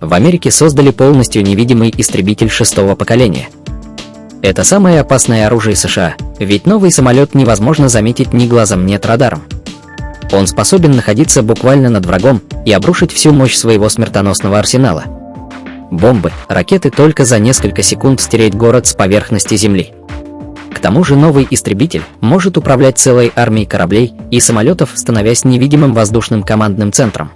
В Америке создали полностью невидимый истребитель шестого поколения. Это самое опасное оружие США, ведь новый самолет невозможно заметить ни глазом, ни радаром. Он способен находиться буквально над врагом и обрушить всю мощь своего смертоносного арсенала. Бомбы, ракеты только за несколько секунд стереть город с поверхности Земли. К тому же новый истребитель может управлять целой армией кораблей и самолетов, становясь невидимым воздушным командным центром.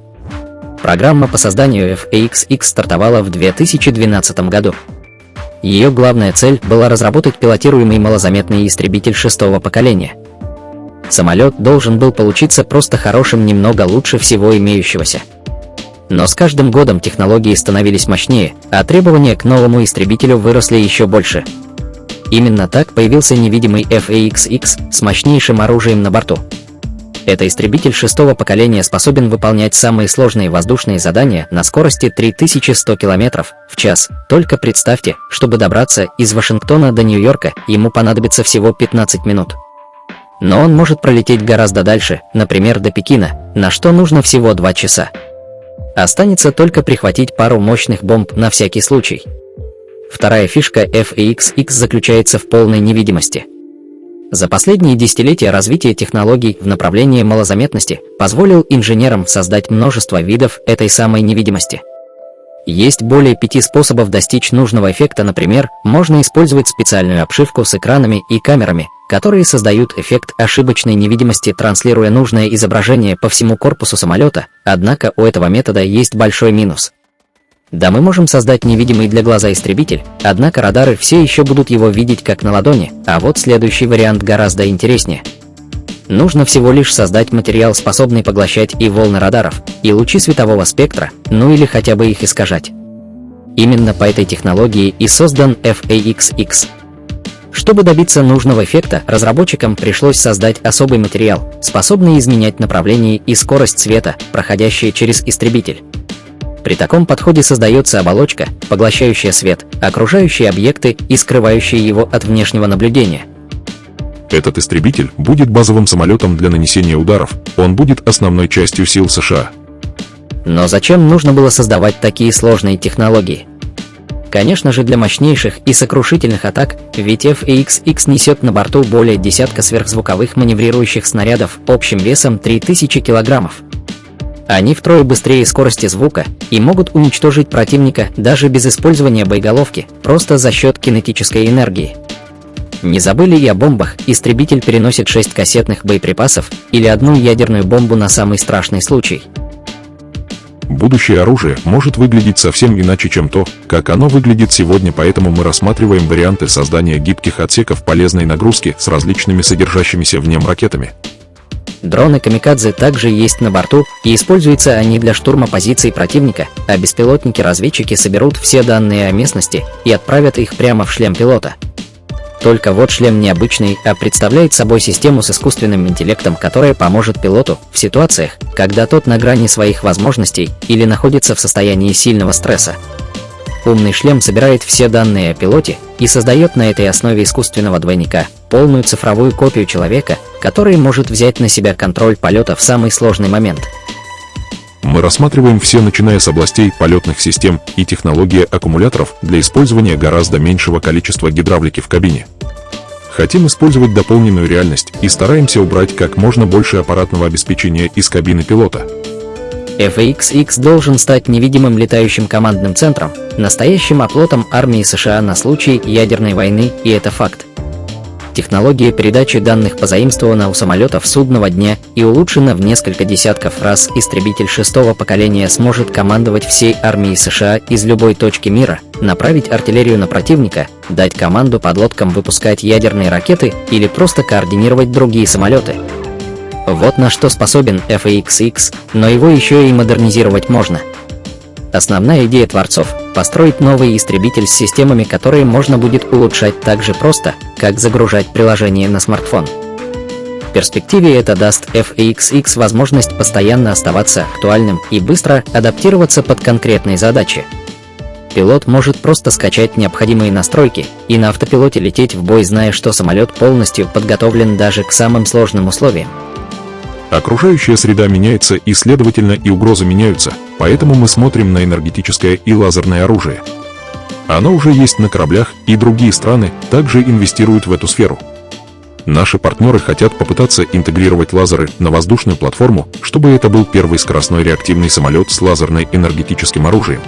Программа по созданию FAXX стартовала в 2012 году. Ее главная цель была разработать пилотируемый малозаметный истребитель шестого поколения. Самолет должен был получиться просто хорошим немного лучше всего имеющегося. Но с каждым годом технологии становились мощнее, а требования к новому истребителю выросли еще больше. Именно так появился невидимый FAXX с мощнейшим оружием на борту. Это истребитель шестого поколения способен выполнять самые сложные воздушные задания на скорости 3100 км в час. Только представьте, чтобы добраться из Вашингтона до Нью-Йорка, ему понадобится всего 15 минут. Но он может пролететь гораздо дальше, например, до Пекина, на что нужно всего 2 часа. Останется только прихватить пару мощных бомб на всякий случай. Вторая фишка FAXX заключается в полной невидимости. За последние десятилетия развитие технологий в направлении малозаметности позволил инженерам создать множество видов этой самой невидимости. Есть более пяти способов достичь нужного эффекта, например, можно использовать специальную обшивку с экранами и камерами, которые создают эффект ошибочной невидимости, транслируя нужное изображение по всему корпусу самолета, однако у этого метода есть большой минус. Да, мы можем создать невидимый для глаза истребитель, однако радары все еще будут его видеть как на ладони, а вот следующий вариант гораздо интереснее. Нужно всего лишь создать материал, способный поглощать и волны радаров, и лучи светового спектра, ну или хотя бы их искажать. Именно по этой технологии и создан FAXX. Чтобы добиться нужного эффекта, разработчикам пришлось создать особый материал, способный изменять направление и скорость света, проходящие через истребитель. При таком подходе создается оболочка, поглощающая свет, окружающие объекты и скрывающие его от внешнего наблюдения. Этот истребитель будет базовым самолетом для нанесения ударов, он будет основной частью сил США. Но зачем нужно было создавать такие сложные технологии? Конечно же для мощнейших и сокрушительных атак, ведь FAXX несет на борту более десятка сверхзвуковых маневрирующих снарядов общим весом 3000 килограммов. Они втрое быстрее скорости звука и могут уничтожить противника даже без использования боеголовки, просто за счет кинетической энергии. Не забыли и о бомбах, истребитель переносит 6 кассетных боеприпасов или одну ядерную бомбу на самый страшный случай. Будущее оружие может выглядеть совсем иначе, чем то, как оно выглядит сегодня, поэтому мы рассматриваем варианты создания гибких отсеков полезной нагрузки с различными содержащимися в нем ракетами. Дроны «Камикадзе» также есть на борту, и используются они для штурма позиций противника, а беспилотники-разведчики соберут все данные о местности и отправят их прямо в шлем пилота. Только вот шлем необычный, а представляет собой систему с искусственным интеллектом, которая поможет пилоту в ситуациях, когда тот на грани своих возможностей или находится в состоянии сильного стресса. Умный шлем собирает все данные о пилоте и создает на этой основе искусственного двойника, полную цифровую копию человека, который может взять на себя контроль полета в самый сложный момент. Мы рассматриваем все, начиная с областей полетных систем и технологии аккумуляторов для использования гораздо меньшего количества гидравлики в кабине. Хотим использовать дополненную реальность и стараемся убрать как можно больше аппаратного обеспечения из кабины пилота. FAXX должен стать невидимым летающим командным центром, настоящим оплотом армии США на случай ядерной войны, и это факт. Технология передачи данных позаимствована у самолетов судного дня и улучшена в несколько десятков раз. Истребитель шестого поколения сможет командовать всей армией США из любой точки мира, направить артиллерию на противника, дать команду подлодкам выпускать ядерные ракеты или просто координировать другие самолеты. Вот на что способен FAXX, но его еще и модернизировать можно. Основная идея творцов – построить новый истребитель с системами, которые можно будет улучшать так же просто, как загружать приложение на смартфон. В перспективе это даст FAXX возможность постоянно оставаться актуальным и быстро адаптироваться под конкретные задачи. Пилот может просто скачать необходимые настройки и на автопилоте лететь в бой, зная, что самолет полностью подготовлен даже к самым сложным условиям. Окружающая среда меняется и, следовательно, и угрозы меняются, Поэтому мы смотрим на энергетическое и лазерное оружие. Оно уже есть на кораблях, и другие страны также инвестируют в эту сферу. Наши партнеры хотят попытаться интегрировать лазеры на воздушную платформу, чтобы это был первый скоростной реактивный самолет с лазерно-энергетическим оружием.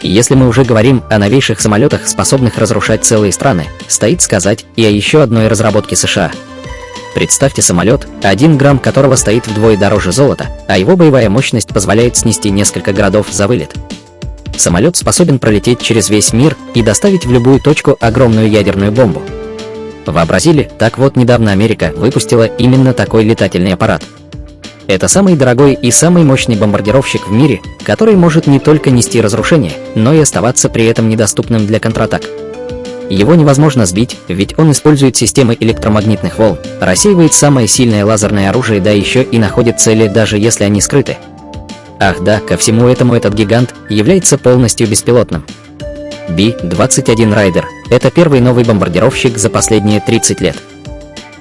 Если мы уже говорим о новейших самолетах, способных разрушать целые страны, стоит сказать и о еще одной разработке США. Представьте самолет, один грамм которого стоит вдвое дороже золота, а его боевая мощность позволяет снести несколько городов за вылет. Самолет способен пролететь через весь мир и доставить в любую точку огромную ядерную бомбу. Вообразили? Так вот, недавно Америка выпустила именно такой летательный аппарат – это самый дорогой и самый мощный бомбардировщик в мире, который может не только нести разрушение, но и оставаться при этом недоступным для контратак. Его невозможно сбить, ведь он использует системы электромагнитных волн, рассеивает самое сильное лазерное оружие, да еще и находит цели, даже если они скрыты. Ах да, ко всему этому этот гигант является полностью беспилотным. Би-21 Райдер – это первый новый бомбардировщик за последние 30 лет.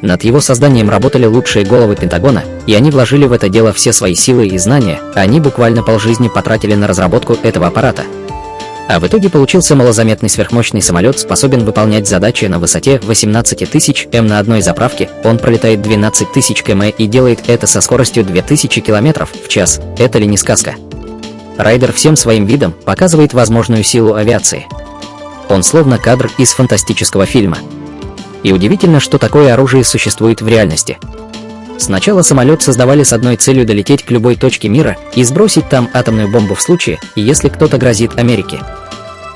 Над его созданием работали лучшие головы Пентагона, и они вложили в это дело все свои силы и знания, они буквально полжизни потратили на разработку этого аппарата. А в итоге получился малозаметный сверхмощный самолет, способен выполнять задачи на высоте 18 тысяч м на одной заправке, он пролетает 12 тысяч км и делает это со скоростью 2000 км в час. Это ли не сказка? Райдер всем своим видом показывает возможную силу авиации. Он словно кадр из фантастического фильма. И удивительно, что такое оружие существует в реальности. Сначала самолет создавали с одной целью долететь к любой точке мира и сбросить там атомную бомбу в случае, если кто-то грозит Америке.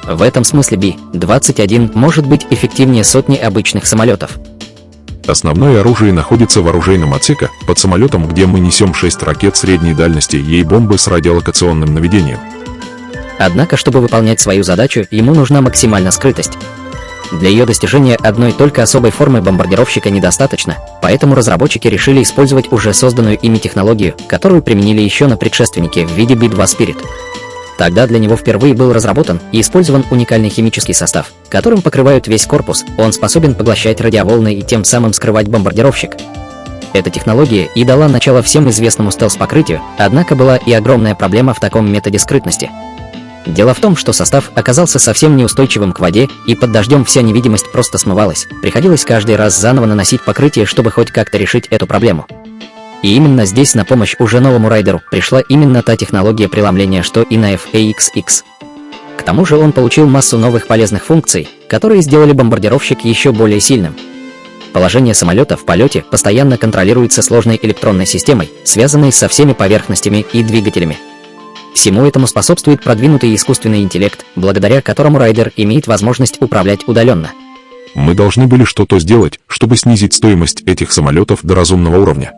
В этом смысле Би-21 может быть эффективнее сотни обычных самолетов. Основное оружие находится в оружейном отсеке, под самолетом, где мы несем 6 ракет средней дальности ей бомбы с радиолокационным наведением. Однако, чтобы выполнять свою задачу, ему нужна максимальная скрытость. Для ее достижения одной только особой формы бомбардировщика недостаточно, поэтому разработчики решили использовать уже созданную ими технологию, которую применили еще на предшественнике в виде B-2 Spirit. Тогда для него впервые был разработан и использован уникальный химический состав, которым покрывают весь корпус, он способен поглощать радиоволны и тем самым скрывать бомбардировщик. Эта технология и дала начало всем известному стелс-покрытию, однако была и огромная проблема в таком методе скрытности – Дело в том, что состав оказался совсем неустойчивым к воде, и под дождем вся невидимость просто смывалась. Приходилось каждый раз заново наносить покрытие, чтобы хоть как-то решить эту проблему. И именно здесь на помощь уже новому райдеру пришла именно та технология преломления, что и на FAXX. К тому же он получил массу новых полезных функций, которые сделали бомбардировщик еще более сильным. Положение самолета в полете постоянно контролируется сложной электронной системой, связанной со всеми поверхностями и двигателями. Всему этому способствует продвинутый искусственный интеллект, благодаря которому райдер имеет возможность управлять удаленно. Мы должны были что-то сделать, чтобы снизить стоимость этих самолетов до разумного уровня.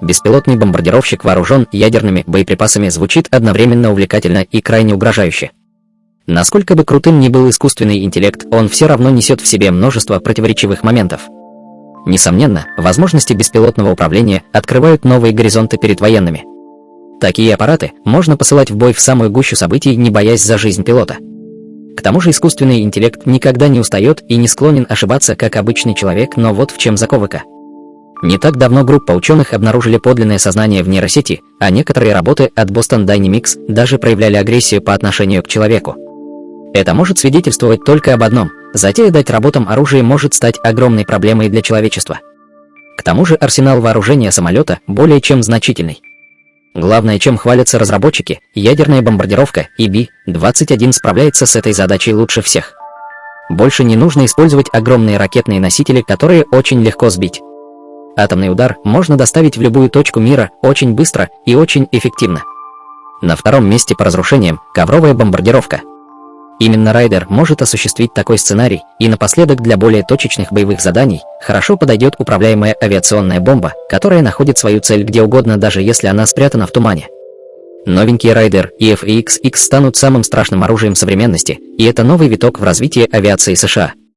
Беспилотный бомбардировщик вооружен ядерными боеприпасами звучит одновременно увлекательно и крайне угрожающе. Насколько бы крутым ни был искусственный интеллект, он все равно несет в себе множество противоречивых моментов. Несомненно, возможности беспилотного управления открывают новые горизонты перед военными. Такие аппараты можно посылать в бой в самую гущу событий, не боясь за жизнь пилота. К тому же искусственный интеллект никогда не устает и не склонен ошибаться, как обычный человек, но вот в чем заковыка. Не так давно группа ученых обнаружили подлинное сознание в нейросети, а некоторые работы от Boston Dynamics даже проявляли агрессию по отношению к человеку. Это может свидетельствовать только об одном – затея дать работам оружие может стать огромной проблемой для человечества. К тому же арсенал вооружения самолета более чем значительный. Главное, чем хвалятся разработчики, ядерная бомбардировка и Би-21 справляется с этой задачей лучше всех. Больше не нужно использовать огромные ракетные носители, которые очень легко сбить. Атомный удар можно доставить в любую точку мира очень быстро и очень эффективно. На втором месте по разрушениям – ковровая бомбардировка – Именно Райдер может осуществить такой сценарий, и напоследок для более точечных боевых заданий хорошо подойдет управляемая авиационная бомба, которая находит свою цель где угодно, даже если она спрятана в тумане. Новенький Райдер и FAX-X станут самым страшным оружием современности, и это новый виток в развитии авиации США.